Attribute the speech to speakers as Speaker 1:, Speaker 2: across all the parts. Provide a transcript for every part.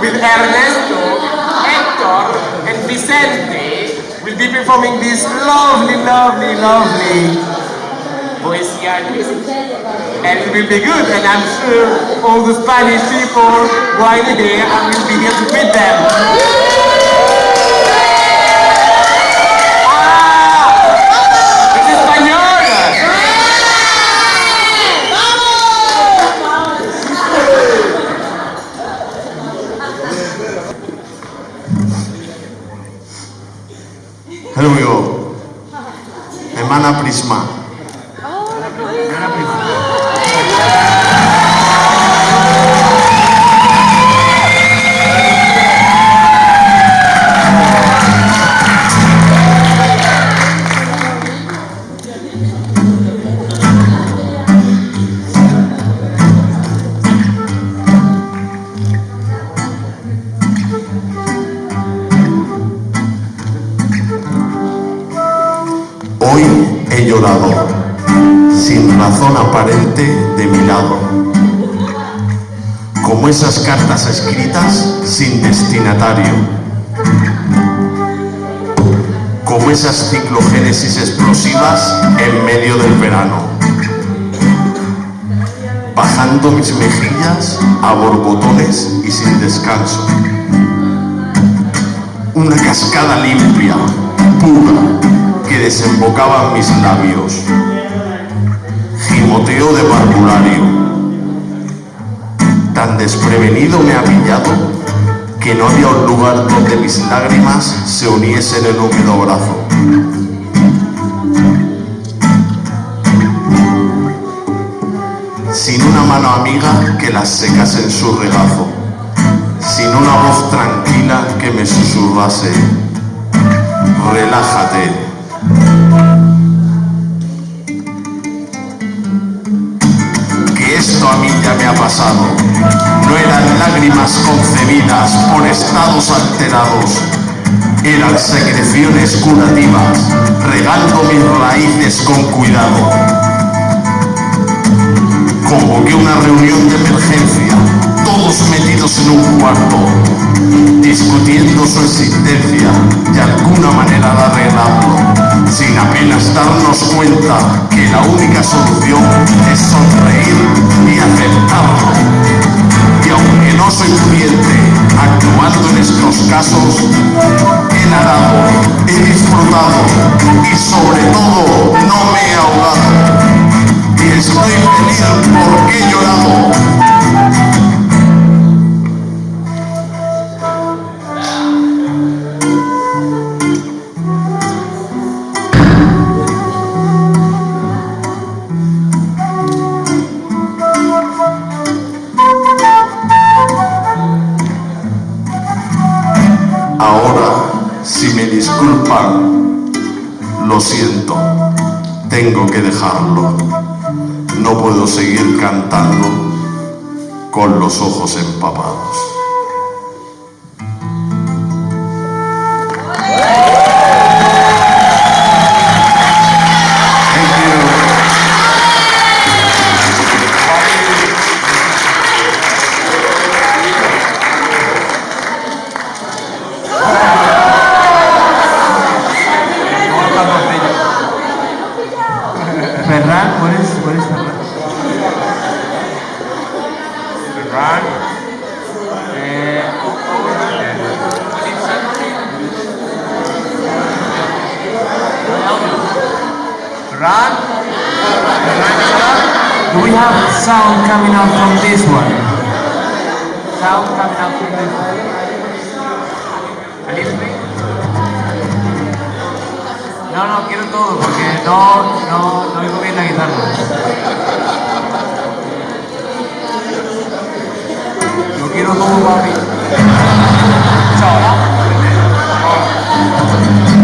Speaker 1: with Ernesto, Hector, and Vicente will be performing this lovely, lovely, lovely poesía and it will be good, and I'm sure all the Spanish people right here and will be here to meet them.
Speaker 2: Here we go. Emana Prisma. Hoy de mi lado, como esas cartas escritas sin destinatario, como esas ciclogénesis explosivas en medio del verano, bajando mis mejillas a borbotones y sin descanso. Una cascada limpia, pura, que desembocaba en mis labios. De parvulario. Tan desprevenido me ha pillado que no había un lugar donde mis lágrimas se uniesen en húmedo brazo. Sin una mano amiga que las secase en su regazo. Sin una voz tranquila que me susurrase. Relájate, a mí ya me ha pasado. No eran lágrimas concebidas por estados alterados, eran secreciones curativas, regando mis raíces con cuidado. Convoqué una reunión de emergencia, todos metidos en un cuarto, discutiendo su existencia y alguna manera de arreglarlo, sin apenas darnos cuenta que la única solución es sonreír y aceptarlo. Y aunque no soy pudiente, actuando en estos casos, he nadado, he disfrutado y sobre todo no me he ahogado. Y estoy feliz porque he llorado. Que dejarlo. No puedo seguir cantando con los ojos empapados.
Speaker 3: Coming out from this one? Sound coming out from this one? A little bit? No, no, quiero todo porque no, no, no oigo bien la guitarra. Yo quiero todo mí. Chao, ¿no?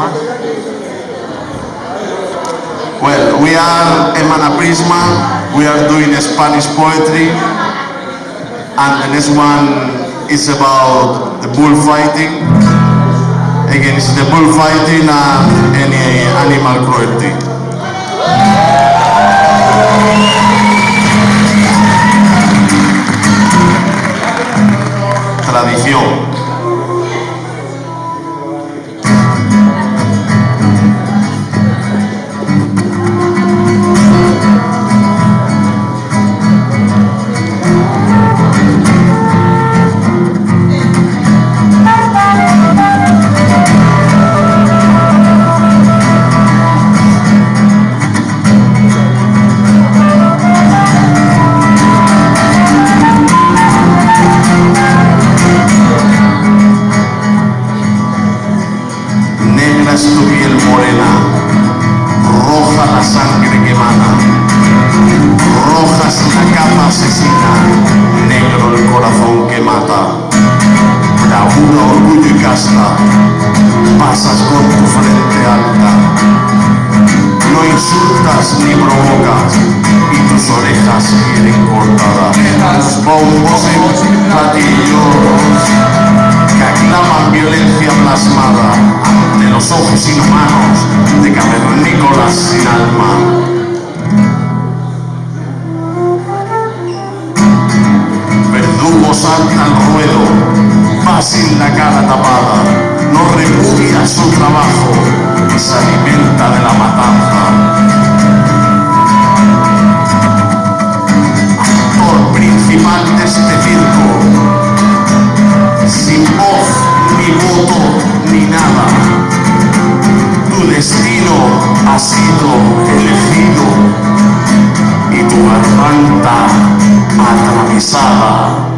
Speaker 3: Más.
Speaker 2: Well, we are Emana Prisma, we are doing Spanish poetry, and the next one is about the bullfighting. Again, it's the bullfighting and any Animal Cruelty. Tradición. Provocas, y tus orejas quieren cortadas, bombos y platillos que aclaman violencia plasmada ante los ojos inhumanos de cavernícolas sin alma. Verdugo salta al ruedo, va sin la cara tapada, no repudia su trabajo y se alimenta de la matanza. Principal de este circo, sin voz, ni voto, ni nada. Tu destino ha sido elegido y tu garganta atravesada.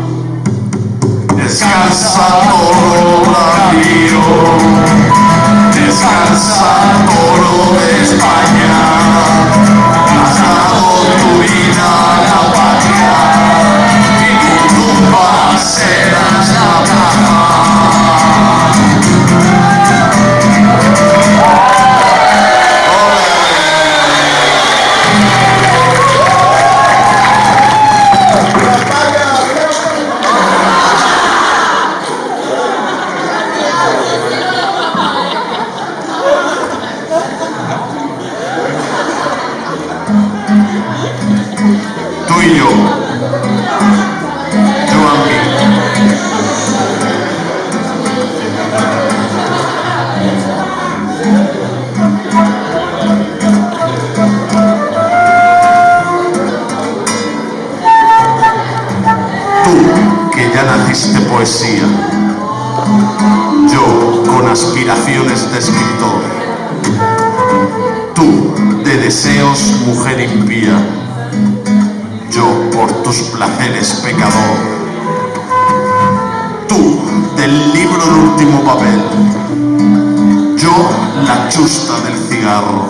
Speaker 2: Ya naciste poesía. Yo, con aspiraciones de escritor. Tú, de deseos, mujer impía yo por tus placeres pecador. Tú, del libro el último papel, yo la chusta del cigarro.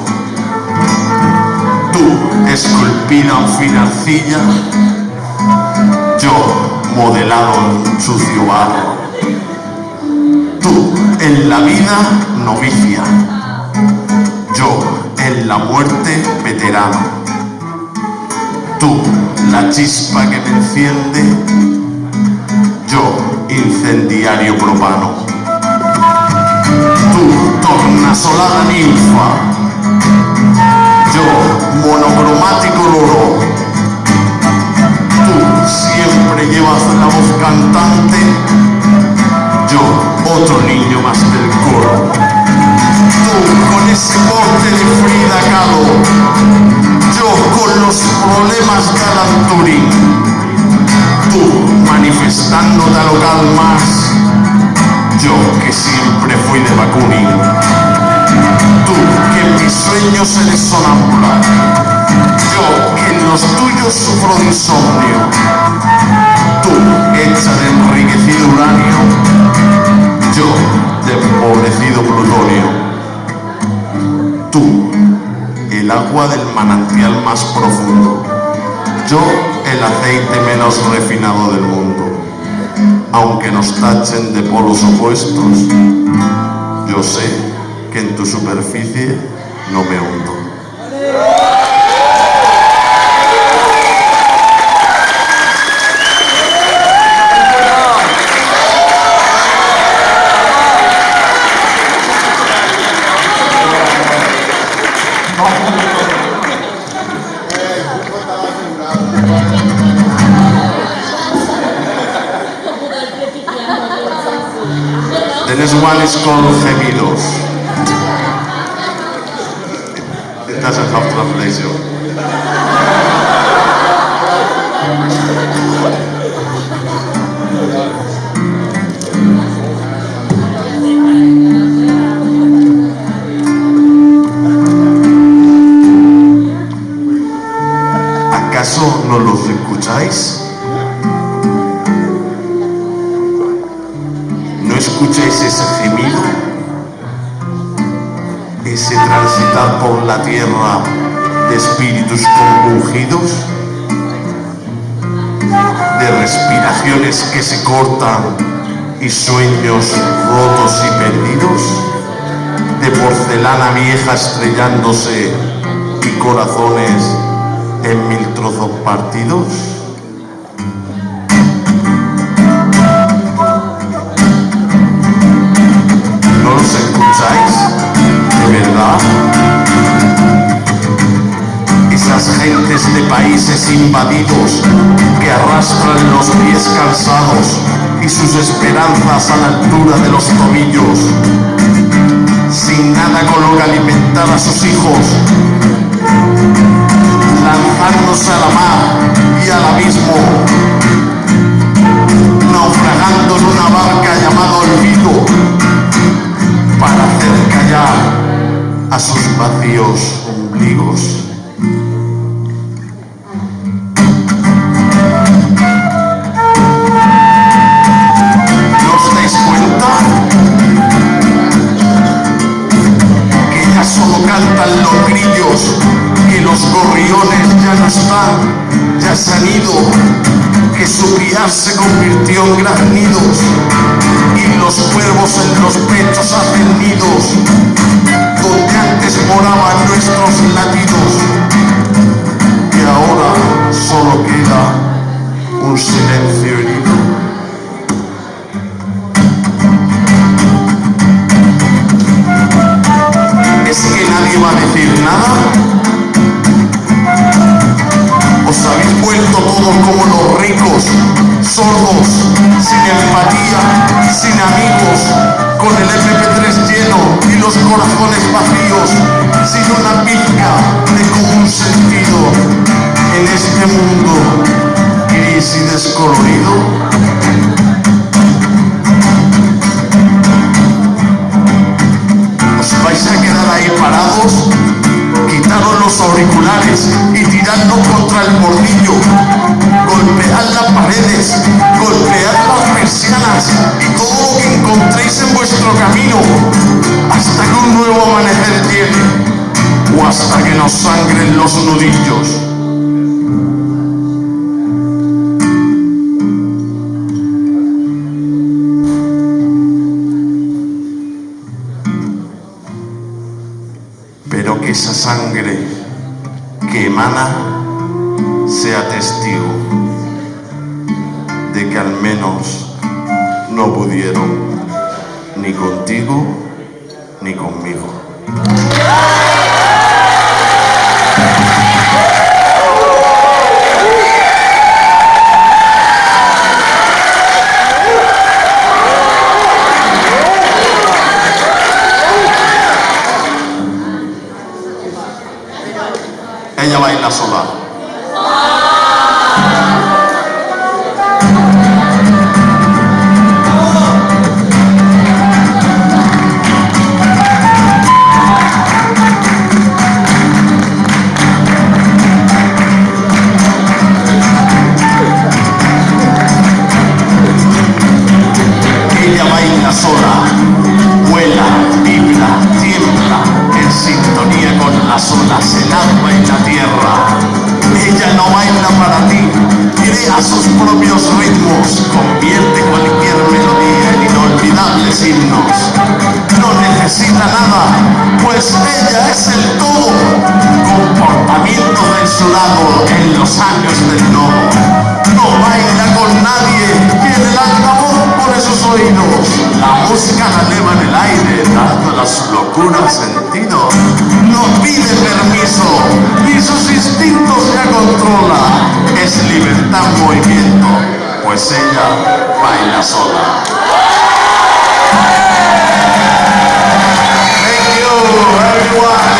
Speaker 2: Tú, esculpida en fina arcilla, yo modelado en sucio barro. Tú, en la vida novicia, yo, en la muerte veterano tú, la chispa que me enciende, yo, incendiario propano. Tú, tornasolada ninfa, yo, monocromático loro. Siempre llevas la voz cantante, yo, otro niño más del coro. Tú, con ese porte de Frida Kahlo, yo con los problemas de Alan Turing, tú manifestándote a local más, yo que siempre fui de Bakunin, tú que en mis sueños eres sonámbula, yo que en los tuyos sufro de insomnio, hecha de enriquecido uranio, yo de empobrecido plutonio, tú el agua del manantial más profundo. Yo, el aceite menos refinado del mundo. Aunque nos tachen de polos opuestos, yo sé que en tu superficie no me hundo. Called Gemidos. It doesn't have translation. ¿Acaso no los escucháis? Que se cortan y sueños rotos y perdidos, de porcelana vieja estrellándose y corazones en mil trozos partidos. De países invadidos que arrastran los pies cansados y sus esperanzas a la altura de los tobillos, sin nada con lo que alimentar a sus hijos, lanzándose a la mar y al abismo, naufragando en una barca llamada olvido para hacer callar a sus vacíos ombligos. Cantan los grillos, que los gorriones ya no están, ya se han ido, que su piar se convirtió en graznidos y los cuervos en los pechos hacen nidos, donde antes moraban nuestros latidos, y ahora solo queda un silencio herido. Nadie va a decir nada? ¿Os habéis vuelto todos como los ricos, sordos, sin empatía, sin amigos, con el MP3 lleno y los corazones vacíos, sin una pizca de común sentido Ella baila sola. Sus propios ritmos, convierte cualquier melodía en inolvidables himnos. No necesita nada, pues ella es el todo, comportamiento de su lado en los años del nodo. No baila con nadie, La música la eleva en el aire, dando a su locura sentido. No pide permiso, ni sus instintos ya controla. es libertad en movimiento, pues ella baila sola. Thank you, everyone.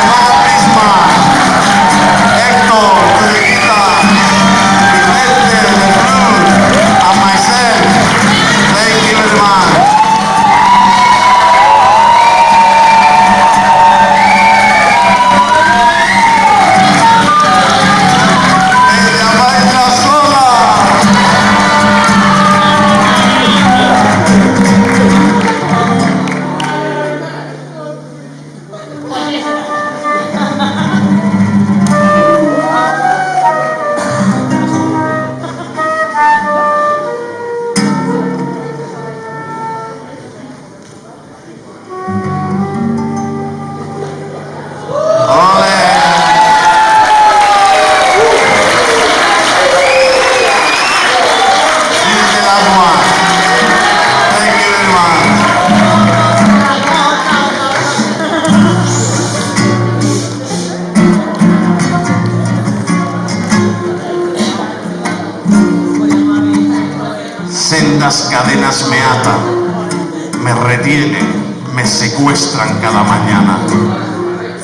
Speaker 2: Sendas cadenas me atan, me retienen, me secuestran cada mañana.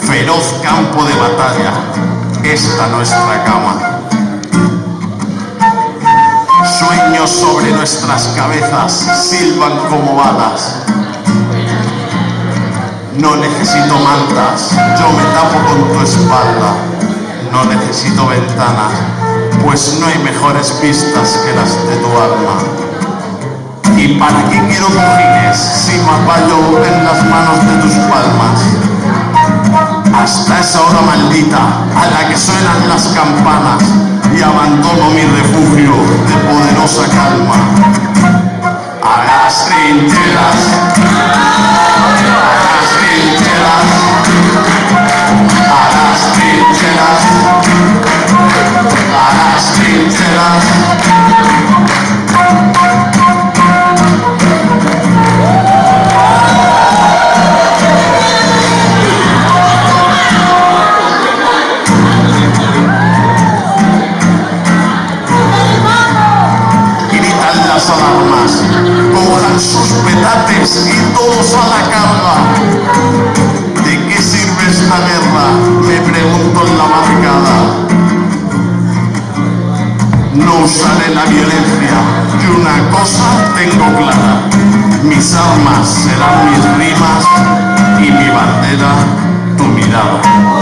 Speaker 2: Feroz campo de batalla, esta nuestra cama. Sueños sobre nuestras cabezas silban como balas. No necesito mantas, yo me tapo con tu espalda. No necesito ventanas, pues no hay mejores vistas que las de tu alma. ¿Y para qué quiero cojines si me apoyo en las manos de tus palmas? Hasta esa hora maldita a la que suenan las campanas y abandono mi refugio de poderosa calma. A las trincheras, a las trincheras, a las trincheras, y todos a la carga. ¿De qué sirve esta guerra? Me pregunto en la barricada. No usaré la violencia y una cosa tengo clara. Mis armas serán mis rimas y mi bandera tu mirada.